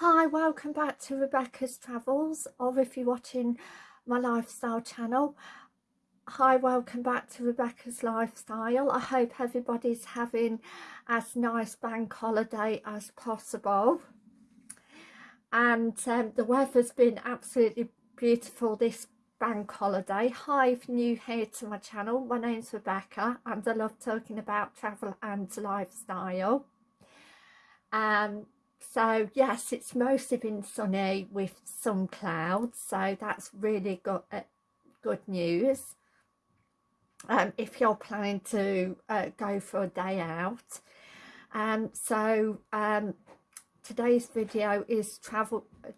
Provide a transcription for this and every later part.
Hi, welcome back to Rebecca's Travels, or if you're watching my lifestyle channel, hi, welcome back to Rebecca's Lifestyle. I hope everybody's having as nice bank holiday as possible. And um, the weather's been absolutely beautiful this bank holiday. Hi, if you're new here to my channel, my name's Rebecca and I love talking about travel and lifestyle. Um, so yes it's mostly been sunny with some clouds so that's really good uh, good news. Um, if you're planning to uh, go for a day out. Um, so um, today's video is travel uh,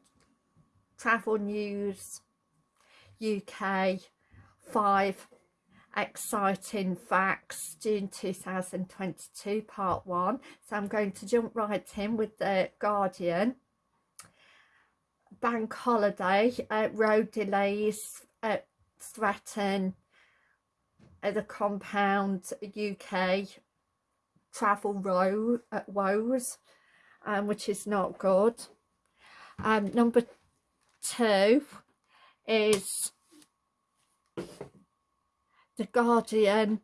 travel news UK 5 exciting facts June 2022 part one. So I'm going to jump right in with the Guardian. Bank holiday uh, road delays uh, threaten uh, the compound UK travel row at woes um, which is not good. Um, number two is the Guardian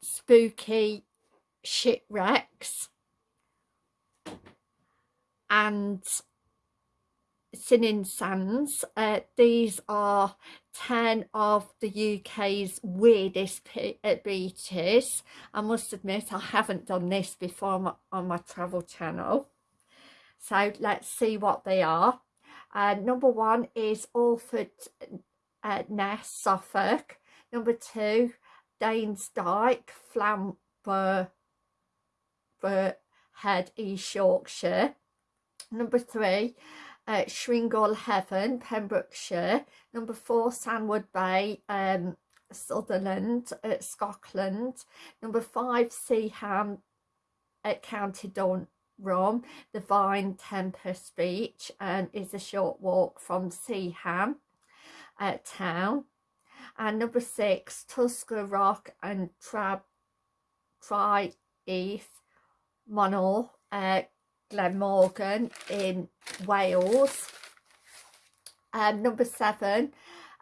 spooky shipwrecks and Sinning Sands. Uh, these are 10 of the UK's weirdest uh, beaches. I must admit I haven't done this before on my, on my travel channel. So let's see what they are. Uh, number one is Orford uh, Ness, Suffolk. Number two, Danes Dyke, Flamborough, Head, East Yorkshire. Number three, uh, Skrinkle Haven, Pembrokeshire. Number four, Sandwood Bay, um, Sutherland, uh, Scotland. Number five, Seaham, at County Durham. The Vane Tempest Beach and is a short walk from Seaham uh, town and number six Tusker Rock and Trab Tri East Monol uh, Glamorgan in Wales. Um, number seven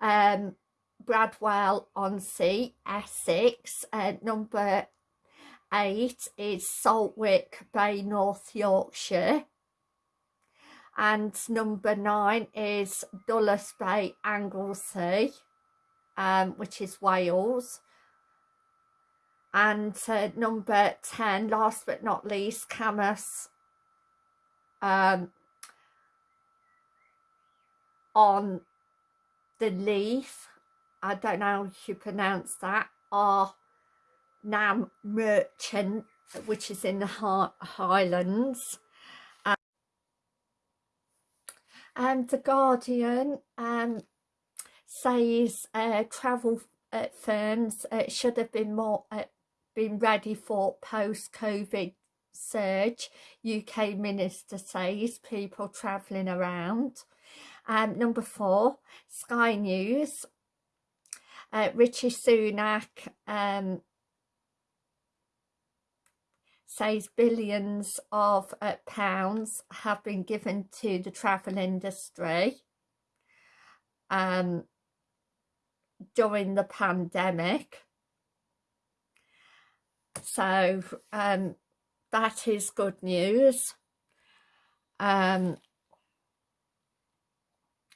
um, Bradwell on Sea Essex. Uh, number eight is Saltwick Bay North Yorkshire. And number nine is Dulas Bay Anglesey um, which is Wales. And uh, number 10, last but not least, Camas um, on the leaf. I don't know how you pronounce that. Are Nam Merchant, which is in the Highlands. Um, and The Guardian um, says uh, travel uh, firms uh, should have been more uh, been ready for post-COVID surge. UK minister says people travelling around. Um, number four, Sky News. Uh, Rishi Sunak um, says billions of uh, pounds have been given to the travel industry. Um, during the pandemic. So um, that is good news. Um,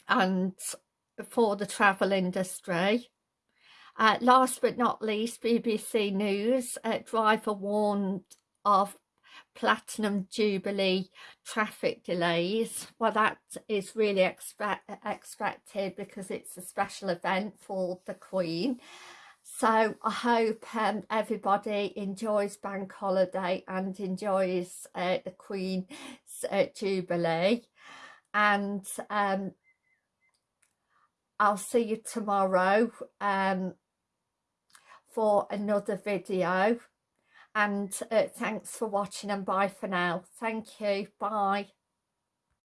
and for the travel industry. Uh, last but not least, BBC News, uh, driver warned of platinum jubilee traffic delays. Well that is really expect expected because it's a special event for the queen. So i hope um, everybody enjoys bank holiday and enjoys uh, the queen's uh, jubilee. And um, i'll see you tomorrow um, for another video and uh, thanks for watching and bye for now. Thank you. Bye